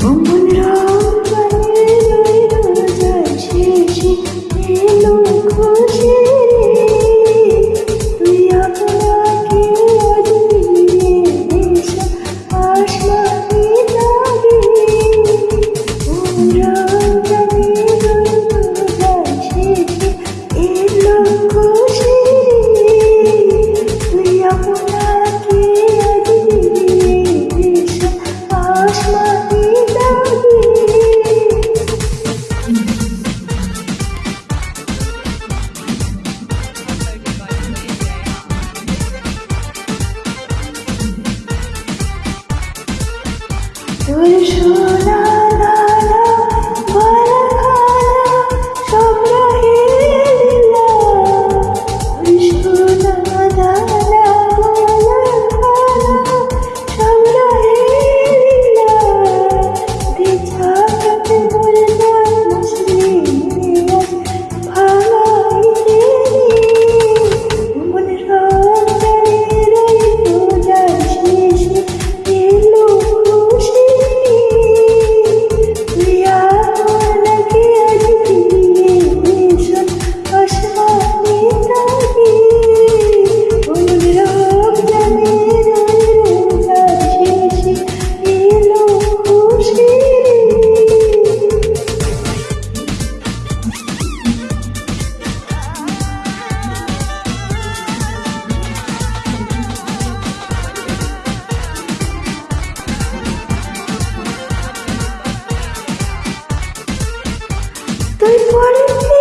Bumbunra. 最初的 Tô em quarentena.